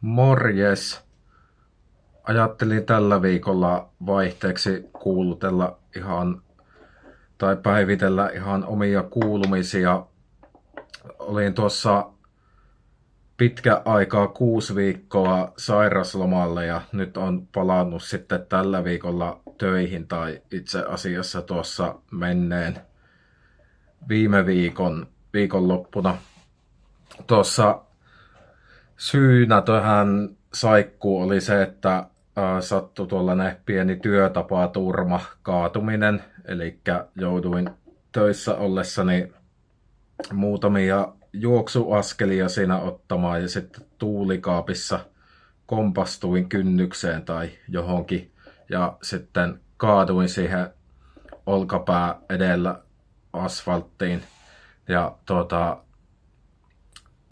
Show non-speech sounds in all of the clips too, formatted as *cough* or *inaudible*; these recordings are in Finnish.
Morjes! Ajattelin tällä viikolla vaihteeksi kuulutella ihan tai päivitellä ihan omia kuulumisia. Olin tuossa pitkä aikaa kuusi viikkoa sairaslomalle ja nyt on palannut sitten tällä viikolla töihin tai itse asiassa tuossa menneen viime viikon viikonloppuna. Tuossa syynä tähän saikkuun oli se, että sattui tuollainen pieni työtapaturma, kaatuminen, eli jouduin töissä ollessani muutamia juoksuaskelia siinä ottamaan ja sitten tuulikaapissa kompastuin kynnykseen tai johonkin. Ja sitten kaaduin siihen olkapää edellä asfalttiin. Ja tuota,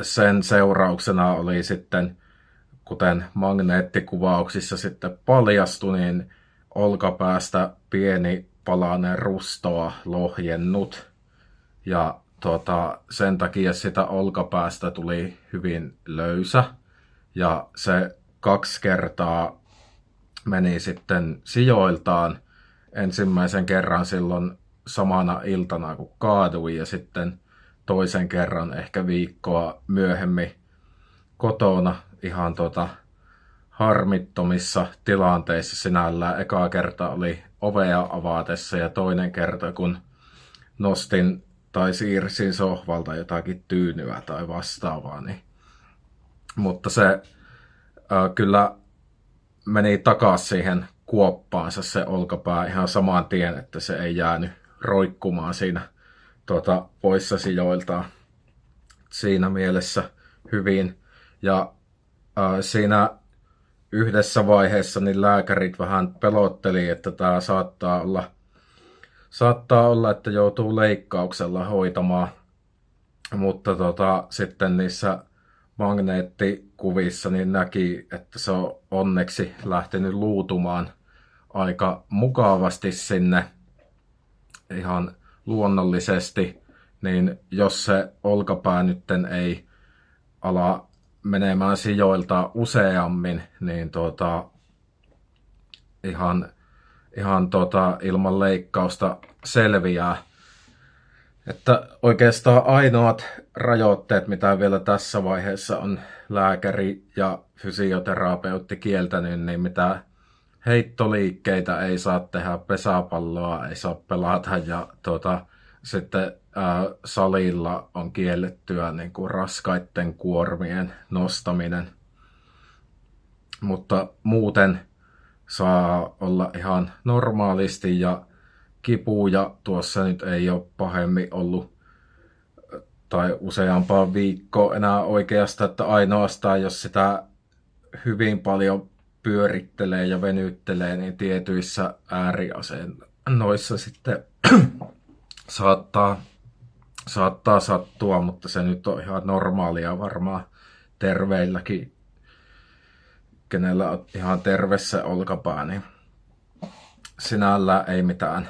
sen seurauksena oli sitten, kuten magneettikuvauksissa sitten paljastui, niin olkapäästä pieni palanen rustoa lohjennut. Ja tota, sen takia sitä olkapäästä tuli hyvin löysä. Ja se kaksi kertaa meni sitten sijoiltaan ensimmäisen kerran silloin samana iltana, kun kaadui ja sitten toisen kerran ehkä viikkoa myöhemmin kotona ihan tota harmittomissa tilanteissa sinällään. Eka kerta oli ovea avaatessa ja toinen kerta kun nostin tai siirsin sohvalta jotakin tyynyä tai vastaavaa. Niin. Mutta se äh, kyllä meni takaisin siihen kuoppaansa se olkapää ihan saman tien, että se ei jäänyt roikkumaan siinä tuota, poissa sijoiltaan siinä mielessä hyvin. Ja äh, siinä yhdessä vaiheessa niin lääkärit vähän pelotteli, että tämä saattaa olla, saattaa olla, että joutuu leikkauksella hoitamaan. Mutta tota, sitten niissä magneettikuvissa niin näki, että se on onneksi lähtenyt luutumaan aika mukavasti sinne ihan luonnollisesti, niin jos se olkapää nytten ei ala menemään sijoilta useammin, niin tuota, ihan, ihan tuota, ilman leikkausta selviää. Että oikeastaan ainoat rajoitteet, mitä vielä tässä vaiheessa on lääkäri ja fysioterapeutti kieltänyt, niin mitä heittoliikkeitä ei saa tehdä, pesäpalloa ei saa pelata ja tuota, sitten ää, salilla on kiellettyä niin kuin raskaiden kuormien nostaminen. Mutta muuten saa olla ihan normaalisti ja kipuja tuossa nyt ei ole pahemmin ollut tai useampaa viikkoa enää oikeastaan, että ainoastaan jos sitä hyvin paljon pyörittelee ja venyttelee, niin tietyissä ääriasennoissa sitten *clears throat* saattaa, saattaa sattua, mutta se nyt on ihan normaalia varmaan terveilläkin, kenellä on ihan tervessä olkapää, niin sinällä ei mitään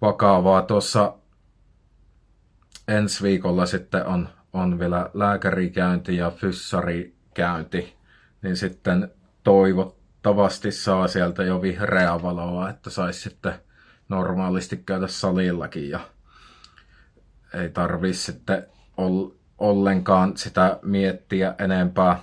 vakavaa. Tuossa ensi viikolla sitten on, on vielä lääkärikäynti ja fyssarikäynti, niin sitten toivottavasti saa sieltä jo vihreää valoa, että saisi sitten normaalisti käydä salillakin ja ei tarvii sitten ollenkaan sitä miettiä enempää.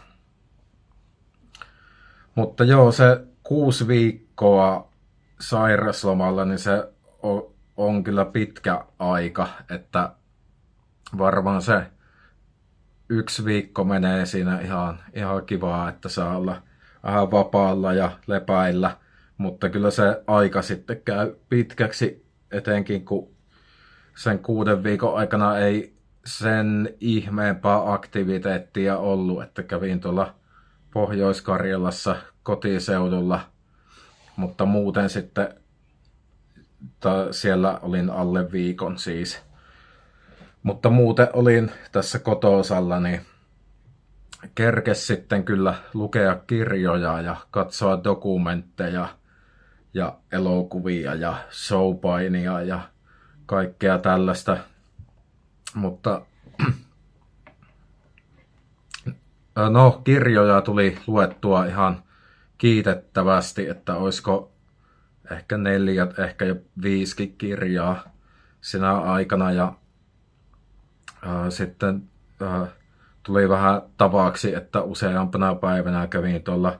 Mutta joo, se kuusi viikkoa sairaslomalla, niin se on, on kyllä pitkä aika, että varmaan se yksi viikko menee siinä ihan, ihan kivaa, että saa olla vähän vapaalla ja lepäillä, mutta kyllä se aika sitten käy pitkäksi, etenkin kun sen kuuden viikon aikana ei sen ihmeempää aktiviteettia ollut, että kävin tuolla Pohjois-Karjalassa kotiseudulla, mutta muuten sitten ta, siellä olin alle viikon siis. Mutta muuten olin tässä kotosalla, niin kerkes sitten kyllä lukea kirjoja ja katsoa dokumentteja ja elokuvia ja showpainia ja kaikkea tällaista. Mutta *clears throat* No, kirjoja tuli luettua ihan kiitettävästi, että olisiko ehkä neljä, ehkä jo viisikin kirjaa sinä aikana. Ja ää, sitten ää, tuli vähän tavaksi, että useampana päivänä kävin tuolla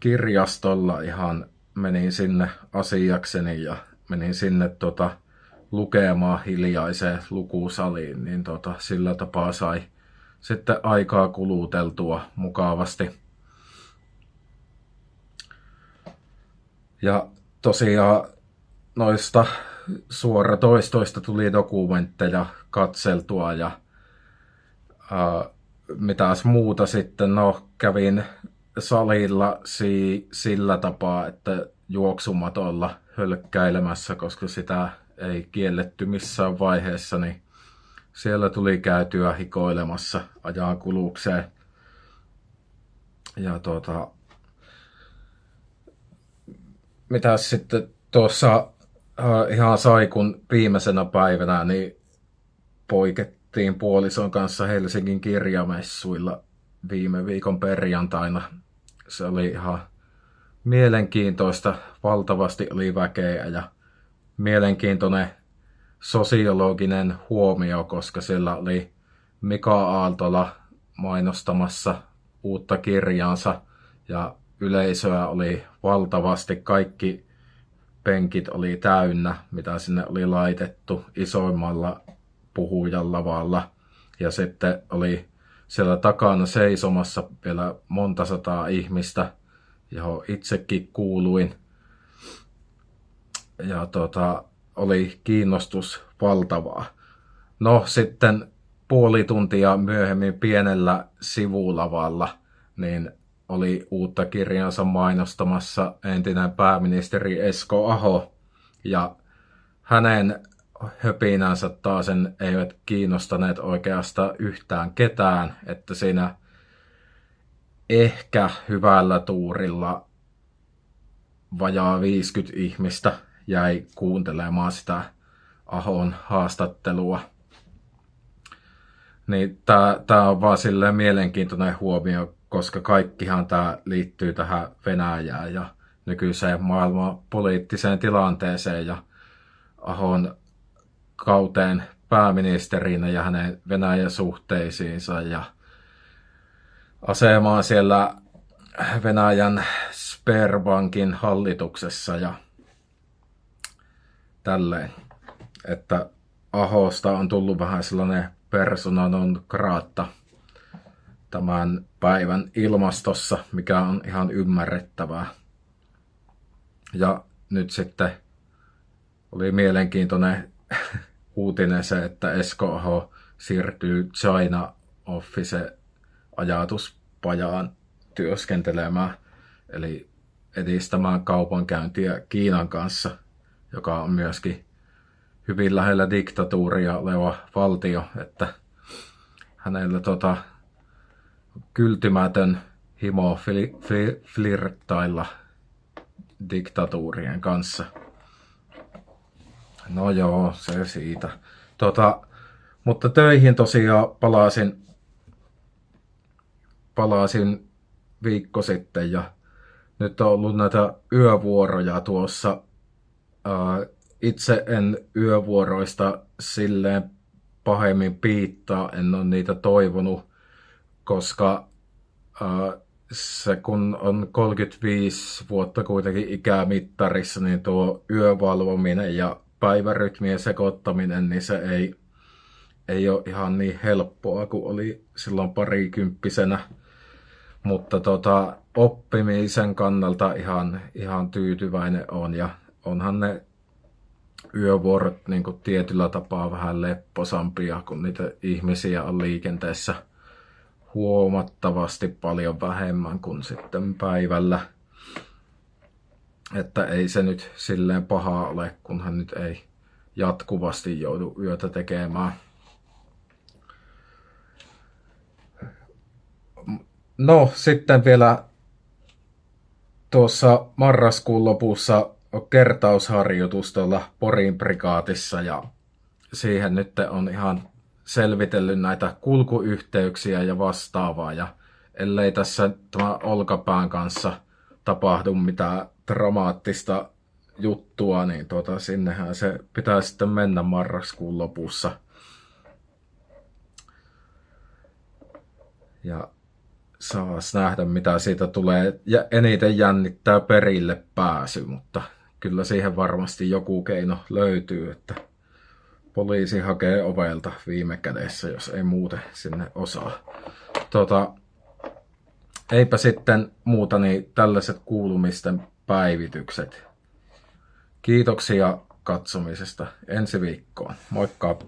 kirjastolla ihan menin sinne asiakseni ja menin sinne tota, lukemaan hiljaiseen lukusaliin, niin tota, sillä tapaa sai sitten aikaa kuluteltua mukavasti. Ja tosiaan noista suoratoistoista tuli dokumentteja katseltua ja ää, mitäs muuta sitten, no kävin salilla si- sillä tapaa, että juoksumatolla hölkkäilemässä, koska sitä ei kielletty missään vaiheessa, niin siellä tuli käytyä hikoilemassa ajan kulukseen. Ja tuota, mitä sitten tuossa äh, ihan sai, kun viimeisenä päivänä niin poikettiin puolison kanssa Helsingin kirjamessuilla viime viikon perjantaina. Se oli ihan mielenkiintoista, valtavasti oli väkeä ja mielenkiintoinen sosiologinen huomio, koska siellä oli Mika Aaltola mainostamassa uutta kirjaansa ja yleisöä oli valtavasti. Kaikki penkit oli täynnä, mitä sinne oli laitettu isoimmalla puhujalavalla. Ja sitten oli siellä takana seisomassa vielä monta sataa ihmistä, johon itsekin kuuluin. Ja tota, oli kiinnostus valtavaa. No sitten puoli tuntia myöhemmin pienellä sivulavalla, niin oli uutta kirjansa mainostamassa entinen pääministeri Esko Aho. Ja hänen höpinänsä taas eivät kiinnostaneet oikeastaan yhtään ketään, että siinä ehkä hyvällä tuurilla vajaa 50 ihmistä jäi kuuntelemaan sitä Ahon haastattelua. Niin tämä on vaan silleen mielenkiintoinen huomio, koska kaikkihan tämä liittyy tähän Venäjään ja nykyiseen maailman poliittiseen tilanteeseen ja Ahon kauteen pääministerinä ja hänen Venäjän suhteisiinsa ja asemaan siellä Venäjän Sperbankin hallituksessa ja tälleen. Että Ahosta on tullut vähän sellainen persona non grata tämän päivän ilmastossa, mikä on ihan ymmärrettävää. Ja nyt sitten oli mielenkiintoinen uutinen se, että Esko Aho siirtyy China Office ajatuspajaan työskentelemään, eli edistämään kaupankäyntiä Kiinan kanssa, joka on myöskin hyvin lähellä diktatuuria oleva valtio, että hänellä tota, kyltymätön himo fli, fli, flirttailla diktatuurien kanssa. No joo, se siitä. Tota, mutta töihin tosiaan palasin, palasin viikko sitten ja nyt on ollut näitä yövuoroja tuossa. Itse en yövuoroista silleen pahemmin piittaa, en ole niitä toivonut, koska se kun on 35 vuotta kuitenkin ikämittarissa, niin tuo yövalvominen ja päivärytmien sekoittaminen, niin se ei, ei ole ihan niin helppoa kuin oli silloin parikymppisenä. Mutta tota, oppimisen kannalta ihan, ihan tyytyväinen on ja onhan ne yövuorot niin kuin tietyllä tapaa vähän lepposampia, kun niitä ihmisiä on liikenteessä huomattavasti paljon vähemmän kuin sitten päivällä. Että ei se nyt silleen paha ole, kunhan nyt ei jatkuvasti joudu yötä tekemään. No, sitten vielä tuossa marraskuun lopussa kertausharjoitus tuolla Porin prikaatissa ja siihen nyt on ihan selvitellyt näitä kulkuyhteyksiä ja vastaavaa. Ja ellei tässä tämä olkapään kanssa tapahdu mitään dramaattista juttua, niin tuota, sinnehän se pitää sitten mennä marraskuun lopussa. Ja saas nähdä, mitä siitä tulee. Ja eniten jännittää perille pääsy, mutta kyllä siihen varmasti joku keino löytyy, että poliisi hakee ovelta viime kädessä, jos ei muuten sinne osaa. Tota, eipä sitten muuta, niin tällaiset kuulumisten päivitykset. Kiitoksia katsomisesta ensi viikkoon. Moikka!